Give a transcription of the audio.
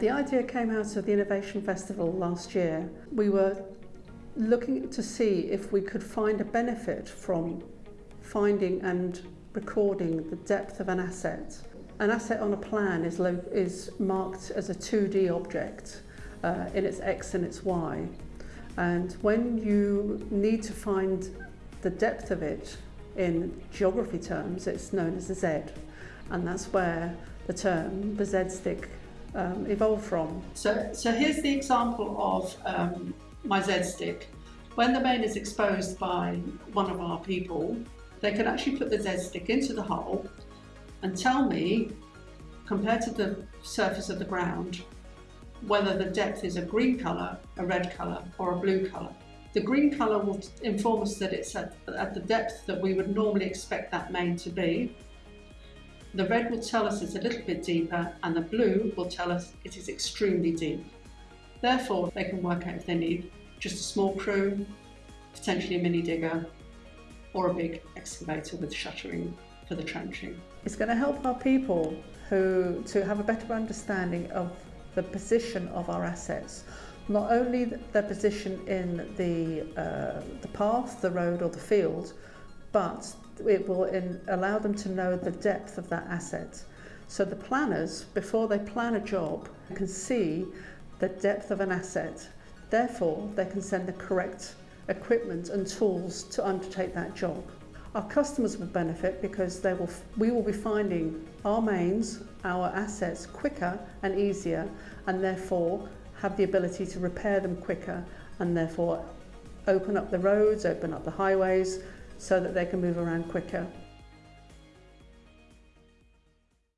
The idea came out of the Innovation Festival last year. We were looking to see if we could find a benefit from finding and recording the depth of an asset. An asset on a plan is, is marked as a 2D object uh, in its X and its Y. And when you need to find the depth of it in geography terms, it's known as a Z. And that's where the term, the Z stick, um, evolved from. So, so here's the example of um, my Z stick. When the main is exposed by one of our people, they can actually put the Z stick into the hole and tell me, compared to the surface of the ground, whether the depth is a green colour, a red colour or a blue colour. The green colour will inform us that it's at, at the depth that we would normally expect that main to be. The red will tell us it's a little bit deeper and the blue will tell us it is extremely deep. Therefore, they can work out if they need just a small crew, potentially a mini digger, or a big excavator with shuttering for the trenching. It's going to help our people who to have a better understanding of the position of our assets. Not only their position in the, uh, the path, the road or the field, but it will in, allow them to know the depth of that asset. So the planners, before they plan a job, can see the depth of an asset. Therefore, they can send the correct equipment and tools to undertake that job. Our customers will benefit because they will, we will be finding our mains, our assets quicker and easier and therefore have the ability to repair them quicker and therefore open up the roads, open up the highways so that they can move around quicker.